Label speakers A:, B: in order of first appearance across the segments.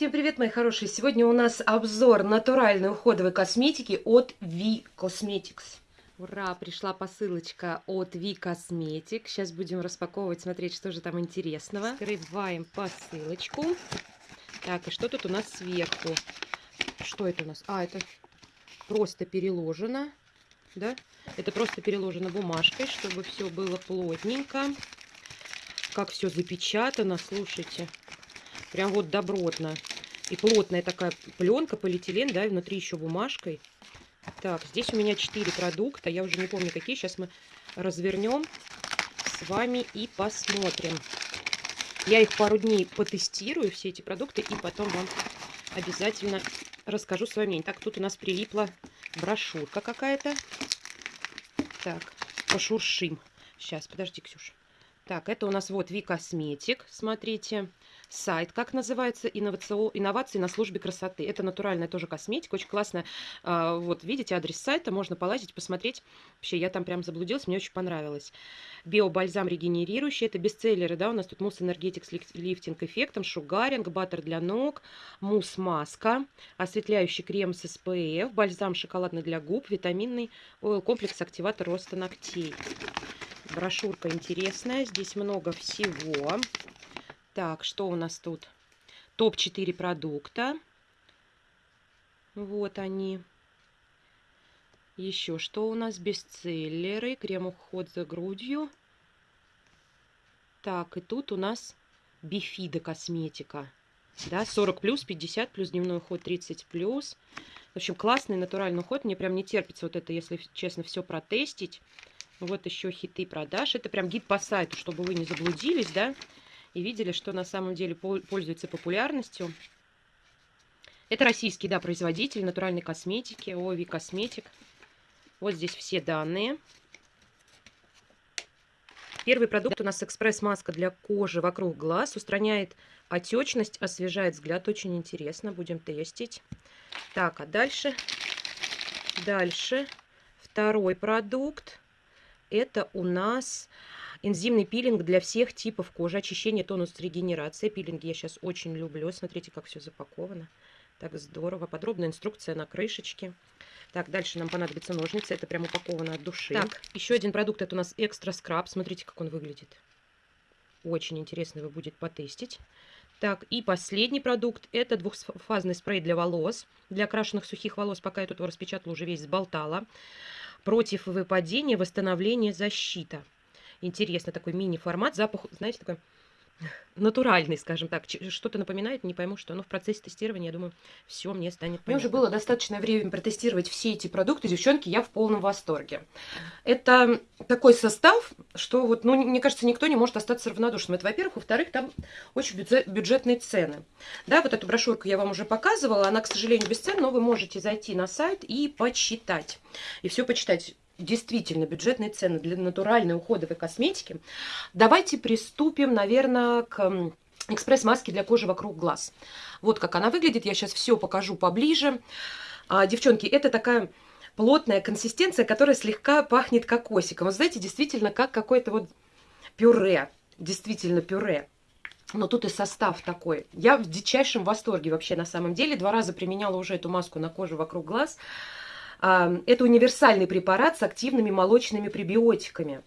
A: Всем привет, мои хорошие! Сегодня у нас обзор натуральной уходовой косметики от V Cosmetics.
B: Ура! Пришла посылочка от V Cosmetic. Сейчас будем распаковывать, смотреть, что же там интересного. Открываем посылочку. Так, и что тут у нас сверху? Что это у нас? А, это просто переложено. Да? Это просто переложено бумажкой, чтобы все было плотненько. Как все запечатано, слушайте. Прям вот добротно. И плотная такая пленка, полиэтилен, да, и внутри еще бумажкой. Так, здесь у меня 4 продукта. Я уже не помню, какие. Сейчас мы развернем с вами и посмотрим. Я их пару дней потестирую, все эти продукты, и потом вам обязательно расскажу свое мнение. Так, тут у нас прилипла брошюрка какая-то. Так, пошуршим. Сейчас, подожди, Ксюша. Так, это у нас вот V-косметик, смотрите. Сайт, как называется, инновацио... инновации на службе красоты. Это натуральная тоже косметика, очень классная. А, вот, видите, адрес сайта, можно полазить, посмотреть. Вообще, я там прям заблудилась, мне очень понравилось. Биобальзам регенерирующий, это бестселлеры, да, у нас тут мусс энергетик с лифтинг эффектом, шугаринг, баттер для ног, мусс-маска, осветляющий крем с SPF, бальзам шоколадный для губ, витаминный комплекс активатор роста ногтей. Брошюрка интересная. Здесь много всего. Так, что у нас тут? Топ-4 продукта. Вот они. Еще что у нас? Бестселлеры. Крем-уход за грудью. Так, и тут у нас бифида косметика. Да, 40 плюс, 50 плюс, дневной уход 30 плюс. В общем, классный натуральный уход. Мне прям не терпится вот это, если честно, все протестить. Вот еще хиты продаж. Это прям гид по сайту, чтобы вы не заблудились, да, и видели, что на самом деле пользуется популярностью. Это российский, да, производитель натуральной косметики, Ови Косметик. Вот здесь все данные. Первый продукт у нас экспресс-маска для кожи вокруг глаз. Устраняет отечность, освежает взгляд. Очень интересно. Будем тестить. Так, а дальше? Дальше. Второй продукт. Это у нас энзимный пилинг для всех типов кожи. Очищение, тонус, регенерация. Пилинги я сейчас очень люблю. Смотрите, как все запаковано. Так здорово. Подробная инструкция на крышечке. Так, дальше нам понадобятся ножницы. Это прям упаковано от души. Так, еще один продукт. Это у нас экстра скраб. Смотрите, как он выглядит. Очень интересно его будет потестить. Так, и последний продукт. Это двухфазный спрей для волос. Для окрашенных сухих волос. Пока я тут его распечатала, уже весь сболтала против выпадения, восстановления, защита. Интересно, такой мини-формат, запах, знаете, такой натуральный, скажем так. Что-то напоминает, не пойму, что. Но в процессе тестирования, я думаю, все мне станет понятно.
A: Мне уже было достаточное время протестировать все эти продукты. Девчонки, я в полном восторге. Это такой состав, что вот, ну, мне кажется, никто не может остаться равнодушным. Это, во-первых. Во-вторых, там очень бюджетные цены. Да, вот эту брошюрку я вам уже показывала. Она, к сожалению, без цен, но вы можете зайти на сайт и почитать. И все почитать действительно бюджетные цены для натуральной уходовой косметики, давайте приступим, наверное, к экспресс-маске для кожи вокруг глаз. Вот как она выглядит, я сейчас все покажу поближе. А, девчонки, это такая плотная консистенция, которая слегка пахнет кокосиком. Вы знаете, действительно, как какое-то вот пюре, действительно пюре. Но тут и состав такой. Я в дичайшем восторге вообще на самом деле. Два раза применяла уже эту маску на кожу вокруг глаз. Это универсальный препарат с активными молочными пребиотиками.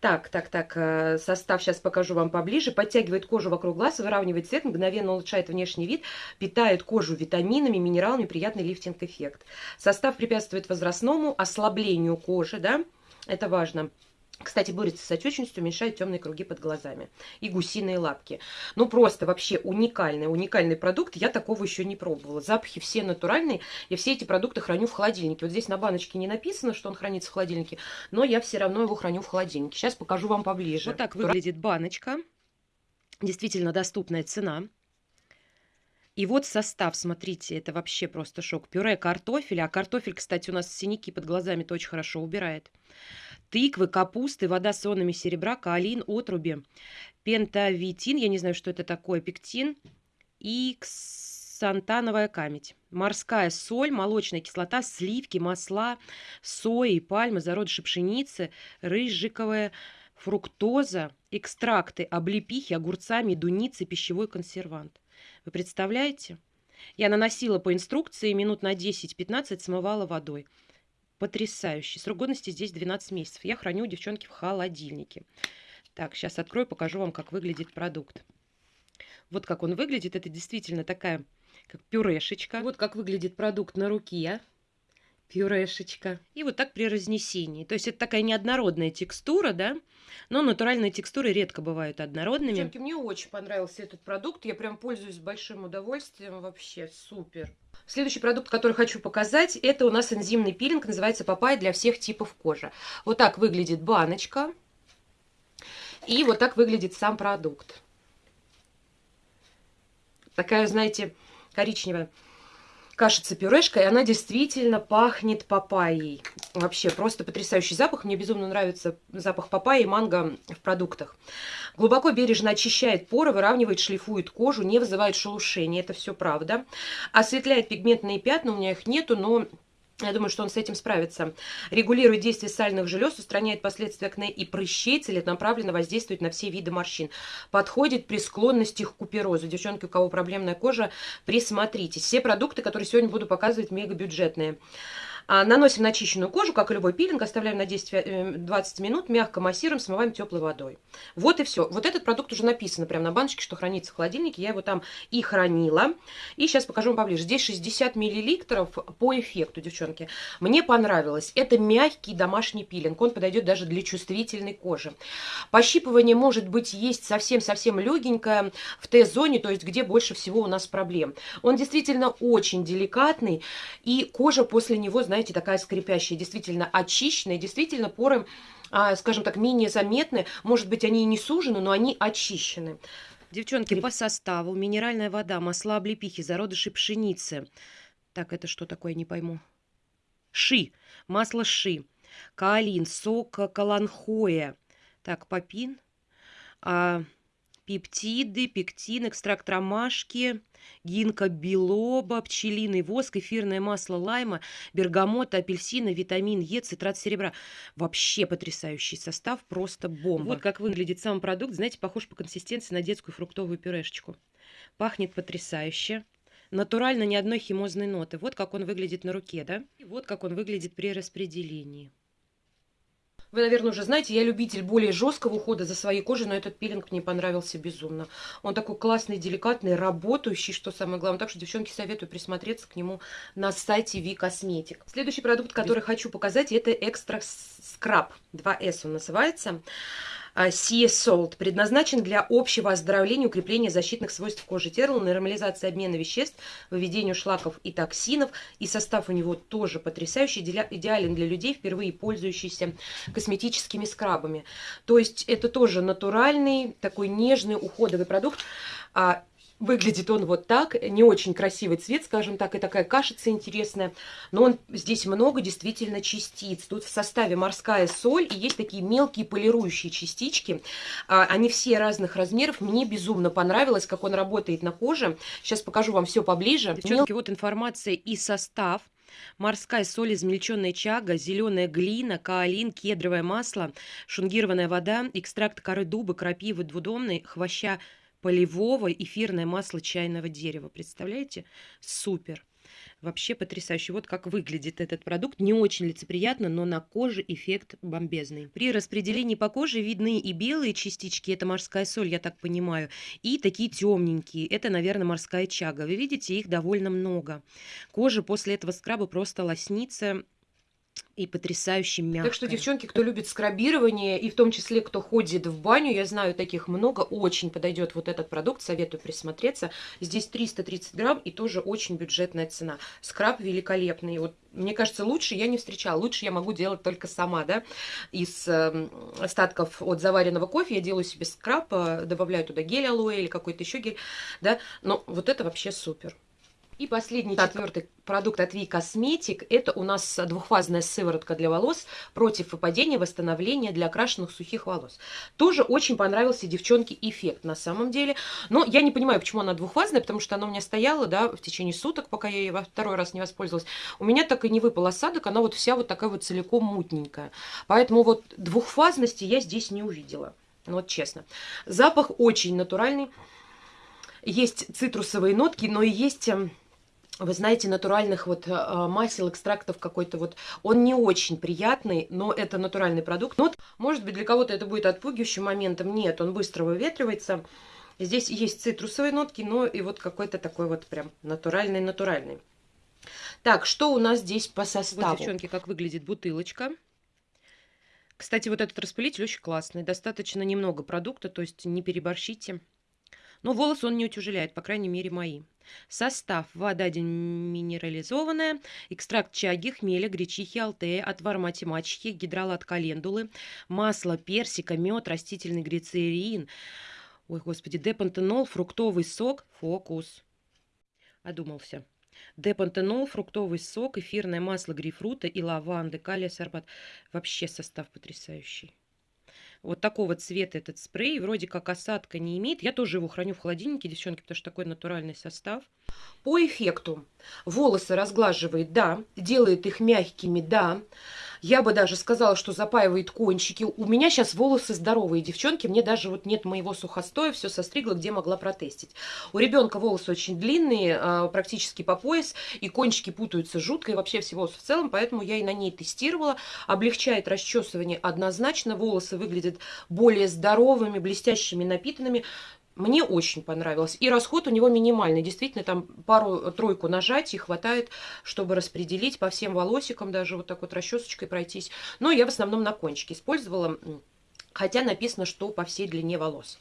A: Так, так, так, э, состав сейчас покажу вам поближе. Подтягивает кожу вокруг глаз, выравнивает цвет, мгновенно улучшает внешний вид, питает кожу витаминами, минералами, приятный лифтинг-эффект. Состав препятствует возрастному ослаблению кожи, да, это важно. Кстати, борется с отечностью, уменьшает темные круги под глазами. И гусиные лапки. Ну, просто вообще уникальный, уникальный продукт. Я такого еще не пробовала. Запахи все натуральные. Я все эти продукты храню в холодильнике. Вот здесь на баночке не написано, что он хранится в холодильнике, но я все равно его храню в холодильнике. Сейчас покажу вам поближе.
B: Вот так выглядит баночка. Действительно доступная цена. И вот состав, смотрите, это вообще просто шок. Пюре картофеля. А картофель, кстати, у нас синяки под глазами-то очень хорошо убирает тыквы, капусты, вода с ионами серебра, каолин, отруби, пентавитин, я не знаю, что это такое, пектин и ксантановая камедь. Морская соль, молочная кислота, сливки, масла, сои, пальмы, зародыши пшеницы, рыжиковая фруктоза, экстракты облепихи, огурца, медуницы, пищевой консервант. Вы представляете?
A: Я наносила по инструкции, минут на 10-15 смывала водой. Потрясающе. Срок годности здесь 12 месяцев. Я храню, девчонки, в холодильнике. Так, сейчас открою, покажу вам, как выглядит продукт. Вот как он выглядит. Это действительно такая, как пюрешечка. Вот как выглядит продукт на руке. Пюрешечка. И вот так при разнесении. То есть это такая неоднородная текстура, да? Но натуральные текстуры редко бывают однородными.
B: Девчонки, мне очень понравился этот продукт. Я прям пользуюсь большим удовольствием. Вообще супер. Следующий продукт, который хочу показать, это у нас энзимный пилинг. Называется папайя для всех типов кожи. Вот так выглядит баночка. И вот так выглядит сам продукт. Такая, знаете, коричневая кашица-пюрешка, и она действительно пахнет папайей. Вообще, просто потрясающий запах. Мне безумно нравится запах папайи и манго в продуктах. Глубоко бережно очищает поры, выравнивает, шлифует кожу, не вызывает шелушения. Это все правда. Осветляет пигментные пятна, у меня их нету, но я думаю, что он с этим справится. Регулирует действие сальных желез, устраняет последствия акне и прыщей, целенаправленно воздействует на все виды морщин. Подходит при склонности к куперозу. Девчонки, у кого проблемная кожа, присмотритесь. Все продукты, которые сегодня буду показывать, мега бюджетные. А, наносим на очищенную кожу, как и любой пилинг, оставляем на 10-20 э, минут, мягко массируем, смываем теплой водой. Вот и все. Вот этот продукт уже написано прямо на баночке, что хранится в холодильнике. Я его там и хранила. И сейчас покажу вам поближе. Здесь 60 миллилитров по эффекту, девчонки. Мне понравилось. Это мягкий домашний пилинг. Он подойдет даже для чувствительной кожи. Пощипывание может быть есть совсем-совсем легенькое в Т-зоне, то есть где больше всего у нас проблем. Он действительно очень деликатный, и кожа после него, знаете, знаете, такая скрипящая, действительно очищенная, действительно поры, а, скажем так, менее заметны. Может быть, они и не сужены, но они очищены.
A: Девчонки, по составу минеральная вода, масла облепихи, зародыши пшеницы. Так, это что такое, не пойму. Ши, масло ши, каолин, сок каланхоя. Так, папин, а, пептиды, пектин, экстракт ромашки, гинка билоба, пчелиный воск, эфирное масло лайма, бергамота, апельсина, витамин Е, цитрат серебра. Вообще потрясающий состав, просто бомба. Вот как выглядит сам продукт, знаете, похож по консистенции на детскую фруктовую пюрешечку. Пахнет потрясающе. Натурально ни одной химозной ноты. Вот как он выглядит на руке, да? И вот как он выглядит при распределении.
B: Вы, наверное, уже знаете, я любитель более жесткого ухода за своей кожей, но этот пилинг мне понравился безумно. Он такой классный, деликатный, работающий, что самое главное. Так что, девчонки, советую присмотреться к нему на сайте V Cosmetic. Следующий продукт, который хочу показать, это Extra Scrub. 2S он называется. Sea Salt предназначен для общего оздоровления, укрепления защитных свойств кожи тела, нормализации обмена веществ, выведению шлаков и токсинов. И состав у него тоже потрясающий, идеален для людей, впервые пользующихся косметическими скрабами. То есть это тоже натуральный, такой нежный, уходовый продукт. Выглядит он вот так, не очень красивый цвет, скажем так, и такая кашица интересная. Но он здесь много действительно частиц. Тут в составе морская соль и есть такие мелкие полирующие частички. А, они все разных размеров. Мне безумно понравилось, как он работает на коже. Сейчас покажу вам все поближе.
A: Девчонки, вот информация и состав. Морская соль, измельченная чага, зеленая глина, каолин, кедровое масло, шунгированная вода, экстракт коры дуба, крапивы двудомной, хвоща полевого эфирное масло чайного дерева. Представляете? Супер. Вообще потрясающе. Вот как выглядит этот продукт. Не очень лицеприятно, но на коже эффект бомбезный. При распределении по коже видны и белые частички, это морская соль, я так понимаю, и такие темненькие, это, наверное, морская чага. Вы видите, их довольно много. Кожа после этого скраба просто лоснится и потрясающе мягкая.
B: Так что, девчонки, кто любит скрабирование, и в том числе, кто ходит в баню, я знаю таких много, очень подойдет вот этот продукт, советую присмотреться. Здесь 330 грамм и тоже очень бюджетная цена. Скраб великолепный. Вот, мне кажется, лучше я не встречала. Лучше я могу делать только сама, да. Из э, остатков от заваренного кофе я делаю себе скраб, э, добавляю туда гель алоэ или какой-то еще гель, да. Но вот это вообще супер. И последний, так. четвертый продукт от Ви Косметик. Это у нас двухфазная сыворотка для волос против выпадения, восстановления для окрашенных сухих волос. Тоже очень понравился девчонке эффект на самом деле. Но я не понимаю, почему она двухфазная, потому что она у меня стояла, да, в течение суток, пока я ей во второй раз не воспользовалась. У меня так и не выпал осадок, она вот вся вот такая вот целиком мутненькая. Поэтому вот двухфазности я здесь не увидела. Ну, вот честно. Запах очень натуральный. Есть цитрусовые нотки, но и есть эм, вы знаете, натуральных вот э, масел, экстрактов какой-то вот, он не очень приятный, но это натуральный продукт. Ну вот, может быть, для кого-то это будет отпугивающим моментом. Нет, он быстро выветривается. Здесь есть цитрусовые нотки, но и вот какой-то такой вот прям натуральный-натуральный. Так, что у нас здесь по составу?
A: Вот, девчонки, как выглядит бутылочка. Кстати, вот этот распылитель очень классный. Достаточно немного продукта, то есть не переборщите. Но волосы он не утяжеляет, по крайней мере, мои. Состав. Вода минерализованная, экстракт чаги, хмеля, гречихи, алтея, отвар математики, гидролат календулы, масло персика, мед, растительный глицерин, ой, господи, депантенол, фруктовый сок, фокус. Одумался. Депантенол, фруктовый сок, эфирное масло грейпфрута и лаванды, калия, сорбат. Вообще состав потрясающий. Вот такого цвета этот спрей. Вроде как осадка не имеет. Я тоже его храню в холодильнике, девчонки, потому что такой натуральный состав.
B: По эффекту волосы разглаживает, да, делает их мягкими, да. Я бы даже сказала, что запаивает кончики. У меня сейчас волосы здоровые, девчонки. Мне даже вот нет моего сухостоя, все состригла, где могла протестить. У ребенка волосы очень длинные, а, практически по пояс, и кончики путаются жутко, и вообще всего в целом, поэтому я и на ней тестировала. Облегчает расчесывание однозначно, волосы выглядят более здоровыми, блестящими, напитанными. Мне очень понравилось. И расход у него минимальный. Действительно, там пару-тройку нажатий хватает, чтобы распределить по всем волосикам, даже вот так вот расчесочкой пройтись. Но я в основном на кончике использовала, хотя написано, что по всей длине волос.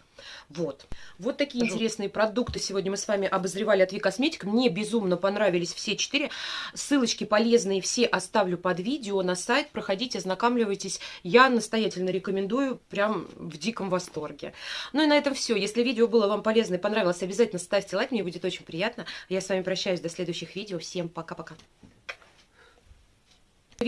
B: Вот. Вот такие Жу. интересные продукты сегодня мы с вами обозревали от Викосметик. Мне безумно понравились все четыре. Ссылочки полезные все оставлю под видео на сайт. Проходите, ознакомливайтесь. Я настоятельно рекомендую, прям в диком восторге. Ну и на этом все. Если видео было вам полезно и понравилось, обязательно ставьте лайк, мне будет очень приятно. Я с вами прощаюсь до следующих видео. Всем пока-пока.